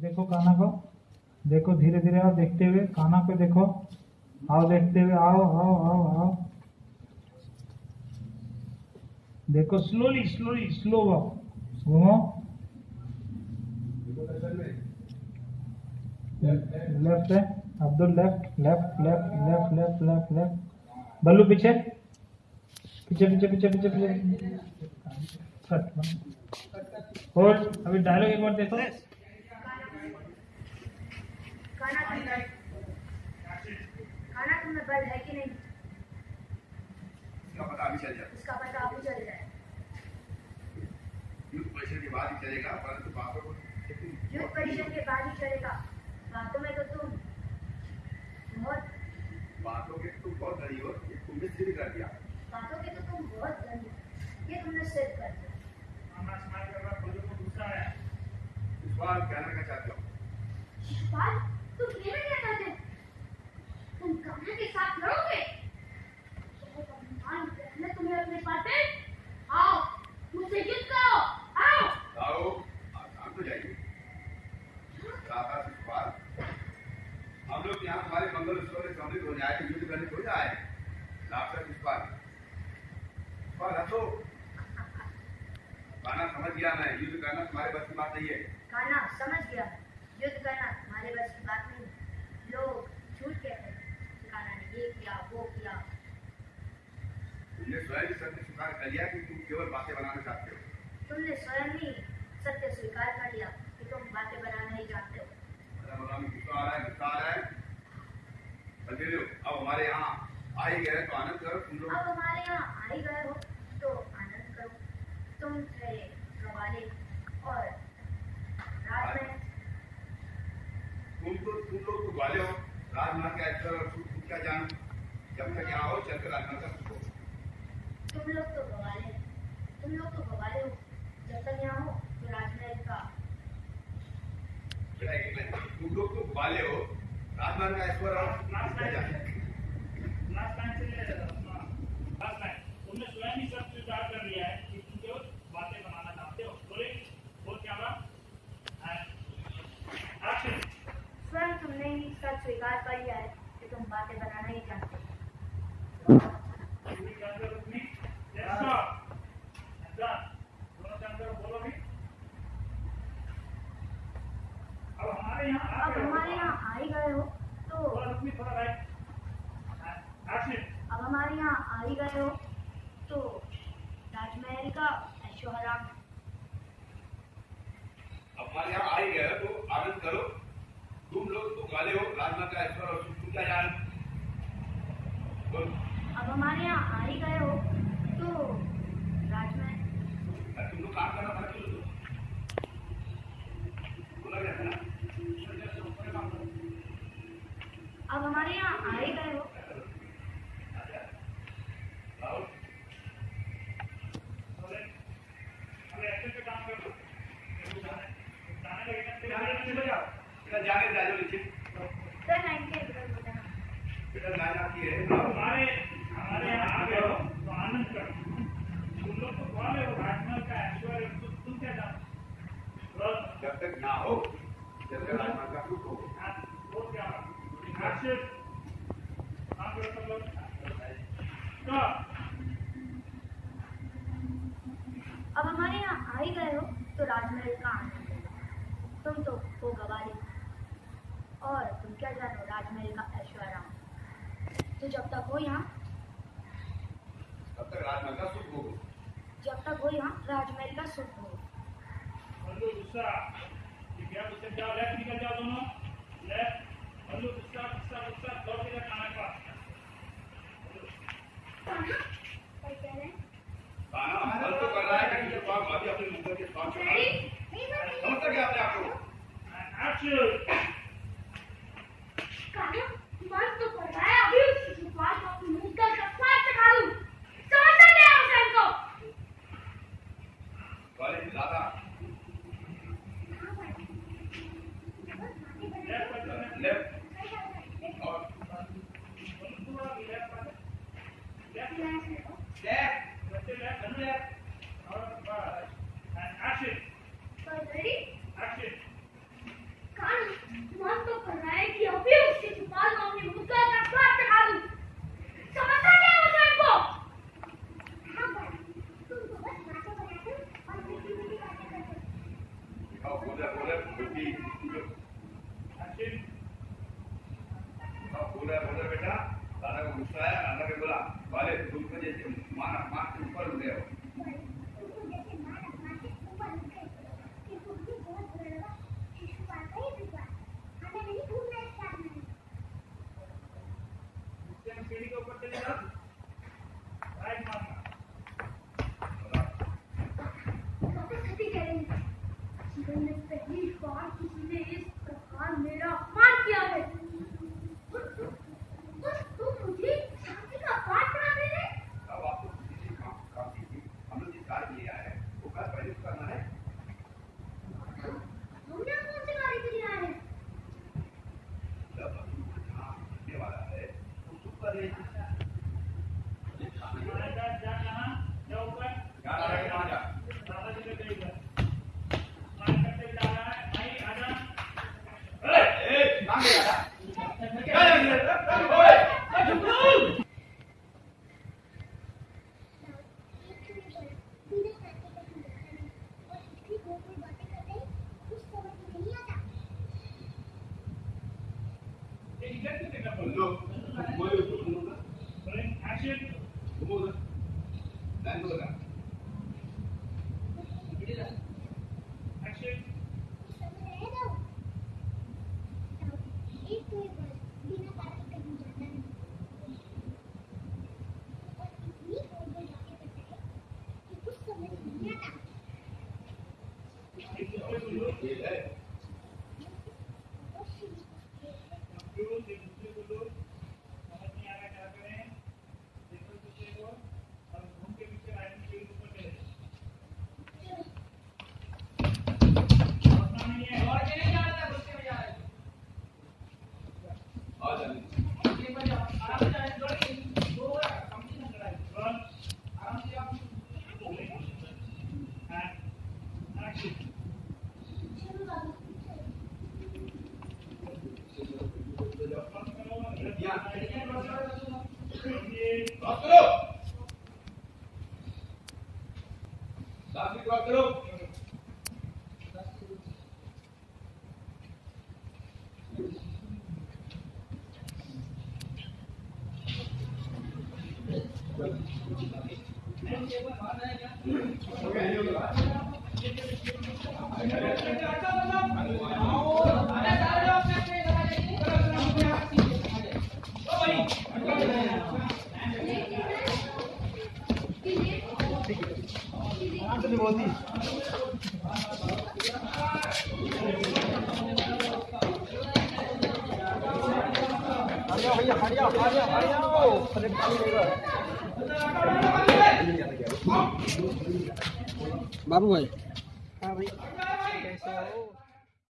देखो काना को। देखो धीरे धीरे, आओ देखते हुए खाना पे देखो। आओ देखते हुए, आओ आओ आओ आओ। देखो स्लोली स्लोली स्लो वॉक घूमो लेफ़्ट है Abdul left left left left left left left Ballu, पीछे। पीछे पीछे पीछे पीछे पीछे। होल्ड अभी डायलॉग एक बार देखो। खाना तुम्हें खाना तुम्हें बल है कि नहीं? इसका पता अभी चल जाए इसका पता अभी चल जाए युद्ध परिषद के बाद ही चलेगा परंतु बातों को युद्ध परिषद के बाद ही चलेगा। बातों में तो तुम बहुत बातों के तुम बहुत धनी हो ये तुमने सिद्ध कर दिया। बातों के तो तुम बहुत हो। ये तुमने सिद्ध कर दिया। हमारा समाज का बड़ा दूसरा है इस बार क्या हो बात तुम ये में क्या करते तुम कान्हा के साथ लड़ोगे बहुत अभिमान मैं तुम्हें अपने पास है आओ मुझसे युद्ध करो आओ आओ आसान तो जाइए दादा इस बार हम लोग यहाँ तुम्हारे मंगल उत्सव सम्मिलित हो युद्ध करने को जाए लाफ्टर इस बार। इस बार हंसो गाना समझ गया मैं। युद्ध करना तुम्हारे बस की बात नहीं है। कान्हा समझ गया। युद्ध करना हमारे बस की बात नहीं लोग झूठ कहते हैं। कि कान्हा ने ये किया वो किया। तुमने स्वयं सत्य स्वीकार कर लिया कि तुम केवल बातें बनाना चाहते हो? तुमने स्वयं ही सत्य स्वीकार कर लिया कि तुम बातें बनाना ही जानते हो मतलब बोला मैं गुस्सा आ रहा है गुस्सा आ रहा है कंटिन्यू अब हमारे यहाँ आ ही गए तो आनंद करो तुम लोग। अब हमारे यहाँ आ ही गए हो तो आनंद करो। तुम थे गवाले और में तुम तो तुम लोग तो ग्वाले हो। राजमहल के अक्षर और सुख तुम क्या जानो? जब तक यहाँ हो चलकर राजमहल का सुख तुम लोग तो गवाले। तुम लोग तो गवाले हो। जब तक यहाँ हो तो राजमहल का। तुम लोग तो ग्वाले हो। राजमहल का ऐश्वर्य और सुख तुम क्या जानो लास्ट टाइम से लास्ट टाइम तुमने स्वयं ही सब स्वीकार कर लिया है कि तुम केवल बातें बनाना चाहते हो बोले बोल क्या रहा एक्शन स्वयं तुमने ही सब स्वीकार कर लिया है कि तुम बातें बनाना ही जानते हो पूरी जानकर अपनी यस सर दोनों जानकर बोलो भी अब हमारे यहाँ आ गए हो। गए तो अब हमारे यहाँ आ ही गए हो तो राजमहल का अब हमारे यहाँ आ ही गए हो तो आनंद करो। तुम लोग तो ग्वाले हो राजमहल का ऐश्वर्य और सुख जानो बोलो अब हमारे यहाँ आ ही गए हो तो राजमहल अरे तुम लोग काम करना पड़ा क्यों लोग? बोला गया था ना अब हमारे यहाँ आ ही गए हो आओ अरे एक्शन पे काम कर लो गाने गाने जाने नीचे बजाओ जाओ नीचे सर नाइन के बेटा लाइन आती है। हमारे हमारे यहाँ आ गए हो तो आनंद करो। तुम लोग तो कौन हो राजमहल का ऐश्वर्य? तुम तुम क्या जानो जब तक ना हो जब तक राजमहल का सुख हो। वो क्या करो सब लोग स्टॉप अब हमारे यहाँ आ ही गए हो तो राजमहल का आनंद तुम तो हो गवाले और तुम क्या जानो राजमहल का ऐश्वर्य? तो जब तक हो यहाँ तब तक राजमहल का सुख हो जब तक हो यहाँ राजमहल का सुख हो बल्लू गुस्सा। क्या गुस्सा? जाओ लेफ़्ट निकल जाओ दोनों लेफ़्ट hacer जीवन में पहली बार किसी ने इस प्रकार मेरा अपमान किया है बस तुम मुझे शांति का पाठ पढ़ा दे रहे अब आपको किसी काम काम कीजिए हम लोग जिस कार्य के लिए आए हैं वो कार्य पहले तो करना है हमने कौन से गाड़ी के लिए आए हैं जब अभी जहाँ मिलने वाला है तो चुप कर रहे आएगा जा यहाँ जा ऊपर जा रहा है कहाँ जा दादा जी के इधर स्नान करते जा रहा है भाई आजा ए ए कहाँ गया क्या लग ओए ये इधर क्यों देखा बोल बोलो दो बोल दो बोल दो रोलिंग एक्शन बोल दो लाइन बोल दो एक्शन एक दूसरे को लो ये है कंफ्यूज एक दूसरे को लो समझ नहीं आ रहा क्या करें देखो एक दूसरे को और घूम के पीछे राइट के ऊपर चले पता नहीं है और आ जाने वन एक्शन क्रॉस करो साथ में क्रॉस करो बाबू भाई।